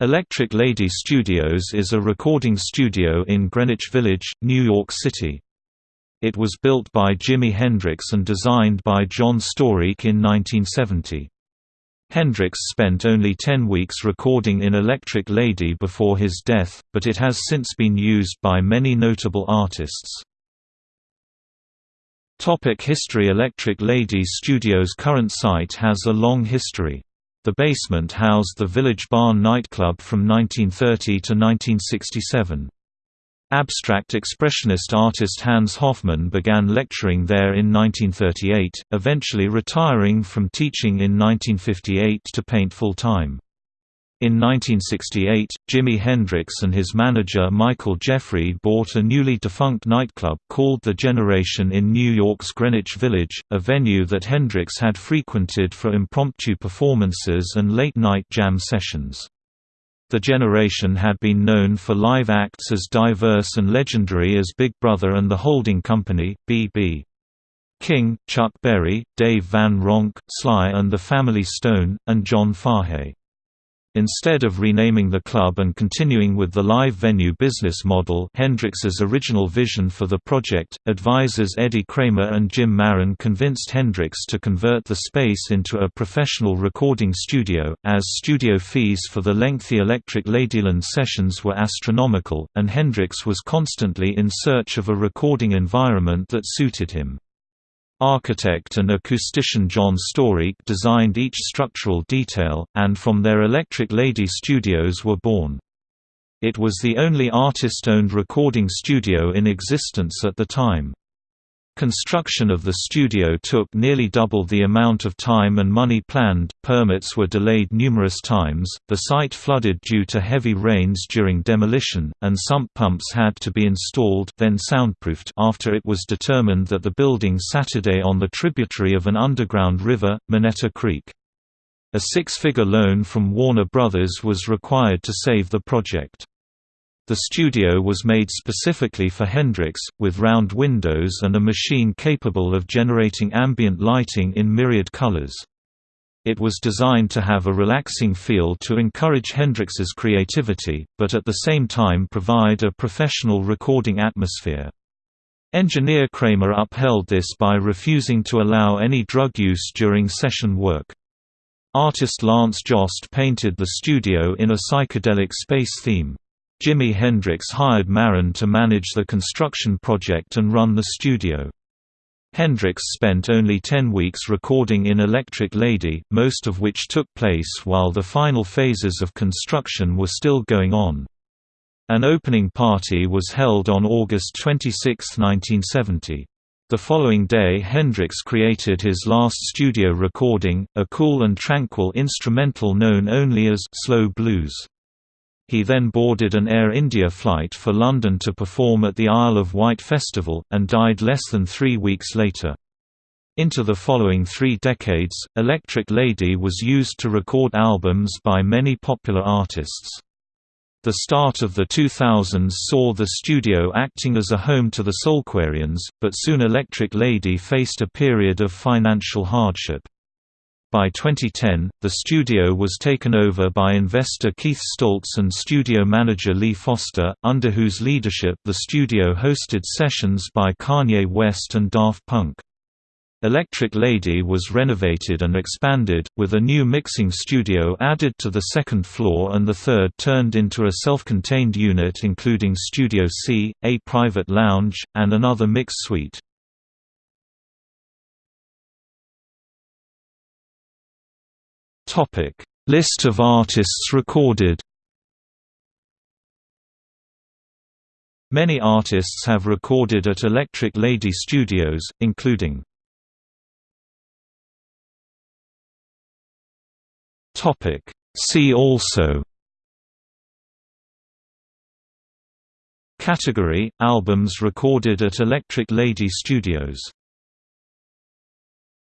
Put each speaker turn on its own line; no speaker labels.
Electric Lady Studios is a recording studio in Greenwich Village, New York City. It was built by Jimi Hendrix and designed by John Storyk in 1970. Hendrix spent only 10 weeks recording in Electric Lady before his death, but it has since been used by many notable artists. Topic history Electric Lady Studios' current site has a long history. The basement housed the Village Barn nightclub from 1930 to 1967. Abstract expressionist artist Hans Hofmann began lecturing there in 1938, eventually retiring from teaching in 1958 to paint full-time. In 1968, Jimi Hendrix and his manager Michael Jeffery bought a newly defunct nightclub called The Generation in New York's Greenwich Village, a venue that Hendrix had frequented for impromptu performances and late-night jam sessions. The Generation had been known for live acts as diverse and legendary as Big Brother and The Holding Company, B.B. King, Chuck Berry, Dave Van Ronk, Sly and the Family Stone, and John Fahey. Instead of renaming the club and continuing with the live venue business model Hendrix's original vision for the project, advisors Eddie Kramer and Jim Marron convinced Hendrix to convert the space into a professional recording studio, as studio fees for the lengthy Electric Ladyland sessions were astronomical, and Hendrix was constantly in search of a recording environment that suited him. Architect and acoustician John Storyk designed each structural detail, and from their Electric Lady studios were born. It was the only artist-owned recording studio in existence at the time. Construction of the studio took nearly double the amount of time and money planned, permits were delayed numerous times, the site flooded due to heavy rains during demolition, and sump pumps had to be installed then soundproofed after it was determined that the building Saturday on the tributary of an underground river, Minetta Creek. A six-figure loan from Warner Brothers was required to save the project. The studio was made specifically for Hendrix, with round windows and a machine capable of generating ambient lighting in myriad colors. It was designed to have a relaxing feel to encourage Hendrix's creativity, but at the same time provide a professional recording atmosphere. Engineer Kramer upheld this by refusing to allow any drug use during session work. Artist Lance Jost painted the studio in a psychedelic space theme. Jimi Hendrix hired Marron to manage the construction project and run the studio. Hendrix spent only 10 weeks recording in Electric Lady, most of which took place while the final phases of construction were still going on. An opening party was held on August 26, 1970. The following day Hendrix created his last studio recording, a cool and tranquil instrumental known only as «Slow Blues». He then boarded an Air India flight for London to perform at the Isle of Wight Festival, and died less than three weeks later. Into the following three decades, Electric Lady was used to record albums by many popular artists. The start of the 2000s saw the studio acting as a home to the Soulquarians, but soon Electric Lady faced a period of financial hardship. By 2010, the studio was taken over by investor Keith Stoltz and studio manager Lee Foster, under whose leadership the studio hosted sessions by Kanye West and Daft Punk. Electric Lady was renovated and expanded, with a new mixing studio added to the second floor and the third turned into a self-contained unit including Studio C, a private lounge, and another mix suite. Topic: List of artists recorded. Many artists have recorded at Electric Lady Studios, including Topic See also Category – Albums recorded at Electric Lady Studios